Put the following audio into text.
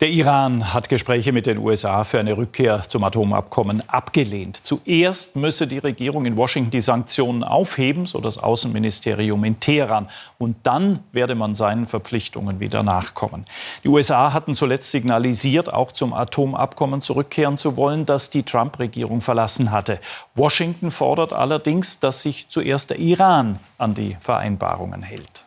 Der Iran hat Gespräche mit den USA für eine Rückkehr zum Atomabkommen abgelehnt. Zuerst müsse die Regierung in Washington die Sanktionen aufheben, so das Außenministerium in Teheran. Und dann werde man seinen Verpflichtungen wieder nachkommen. Die USA hatten zuletzt signalisiert, auch zum Atomabkommen zurückkehren zu wollen, das die Trump-Regierung verlassen hatte. Washington fordert allerdings, dass sich zuerst der Iran an die Vereinbarungen hält.